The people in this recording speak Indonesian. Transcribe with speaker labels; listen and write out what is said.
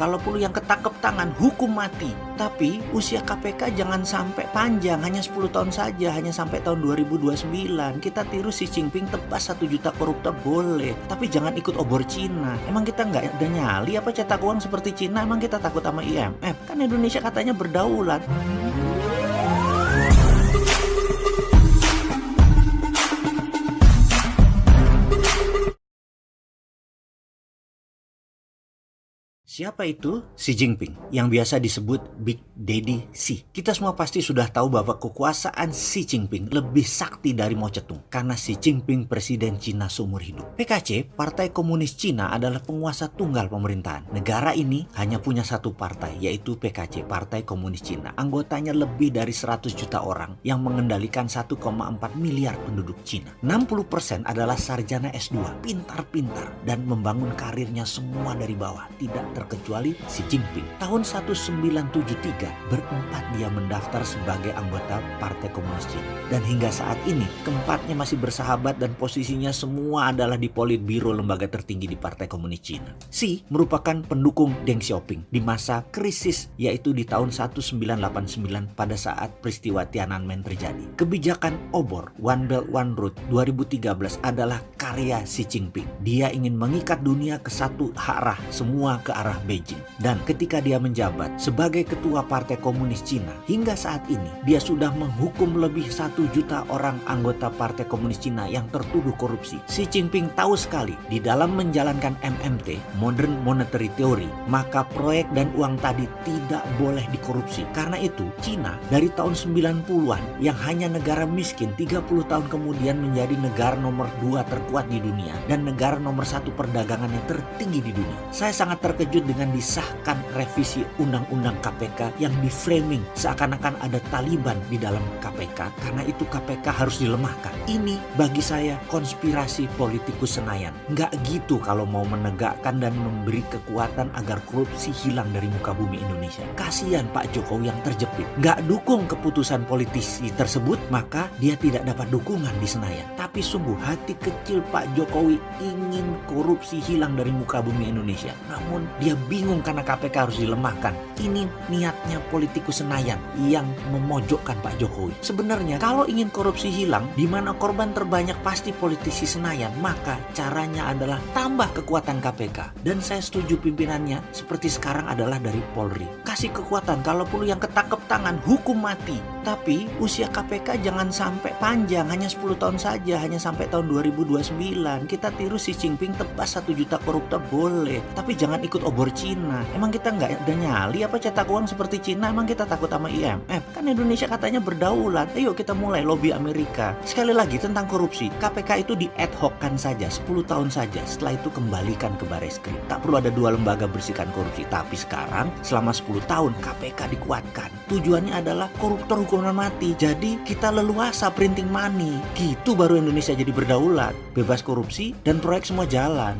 Speaker 1: kalau perlu yang ketangkep tangan, hukum mati. Tapi usia KPK jangan sampai panjang, hanya 10 tahun saja, hanya sampai tahun 2029. Kita tiru si Jinping tebas 1 juta koruptor boleh, tapi jangan ikut obor Cina. Emang kita nggak ada nyali apa cetak uang seperti Cina? Emang kita takut sama IMF? Kan Indonesia katanya berdaulat. Siapa itu? Xi Jinping, yang biasa disebut Big Daddy Xi. Kita semua pasti sudah tahu bahwa kekuasaan Xi Jinping lebih sakti dari Mao Zedong karena Xi Jinping presiden Cina seumur hidup. PKC, Partai Komunis Cina adalah penguasa tunggal pemerintahan. Negara ini hanya punya satu partai, yaitu PKC, Partai Komunis Cina. Anggotanya lebih dari 100 juta orang yang mengendalikan 1,4 miliar penduduk Cina. 60% adalah sarjana S2, pintar-pintar, dan membangun karirnya semua dari bawah, tidak terkecuali Xi Jinping. Tahun 1973 berempat dia mendaftar sebagai anggota Partai Komunis Cina. Dan hingga saat ini keempatnya masih bersahabat dan posisinya semua adalah di Politbiro lembaga tertinggi di Partai Komunis Cina. Xi merupakan pendukung Deng Xiaoping di masa krisis yaitu di tahun 1989 pada saat peristiwa Tiananmen terjadi. Kebijakan obor One Belt One Road 2013 adalah karya Xi Jinping. Dia ingin mengikat dunia ke satu arah, semua ke arah Beijing. Dan ketika dia menjabat sebagai ketua Partai Komunis Cina, hingga saat ini dia sudah menghukum lebih satu juta orang anggota Partai Komunis Cina yang tertuduh korupsi. Xi Jinping tahu sekali di dalam menjalankan MMT, Modern Monetary Theory, maka proyek dan uang tadi tidak boleh dikorupsi. Karena itu, Cina dari tahun 90-an yang hanya negara miskin 30 tahun kemudian menjadi negara nomor dua terkuat di dunia dan negara nomor satu perdagangan yang tertinggi di dunia. Saya sangat terkejut dengan disahkan revisi Undang-Undang KPK yang diframing seakan-akan ada Taliban di dalam KPK karena itu KPK harus dilemahkan. Ini bagi saya konspirasi politikus Senayan. Nggak gitu kalau mau menegakkan dan memberi kekuatan agar korupsi hilang dari muka bumi Indonesia. Kasihan Pak Jokowi yang terjepit. Nggak dukung keputusan politisi tersebut, maka dia tidak dapat dukungan di Senayan. Tapi sungguh hati kecil Pak Jokowi ingin korupsi hilang dari muka bumi Indonesia. Namun dia bingung karena KPK harus dilemahkan. Ini niatnya politikus Senayan yang memojokkan Pak Jokowi. Sebenarnya kalau ingin korupsi hilang, di mana korban terbanyak pasti politisi Senayan, maka caranya adalah tambah kekuatan KPK. Dan saya setuju pimpinannya seperti sekarang adalah dari Polri. Kasih kekuatan, kalau perlu yang ketangkep tangan, hukum mati. Tapi usia KPK jangan sampai panjang, hanya 10 tahun saja, hanya sampai tahun 2029. Kita tiru si Jinping tebas 1 juta koruptor boleh, tapi jangan ikut obor Cina. Emang kita nggak ada nyali apa cetak uang seperti Cina? Emang kita takut sama IMF? Kan Indonesia katanya berdaulat. Ayo kita mulai lobby Amerika. Sekali lagi tentang korupsi, KPK itu di ad hoc kan saja, 10 tahun saja. Setelah itu kembalikan ke Bareskrim. Tak perlu ada dua lembaga bersihkan korupsi. Tapi sekarang selama 10 tahun KPK dikuatkan. Tujuannya adalah koruptor hukuman mati. Jadi kita leluasa printing money. Gitu baru Indonesia jadi berdaulat. Bebas korupsi dan proyek semua jalan.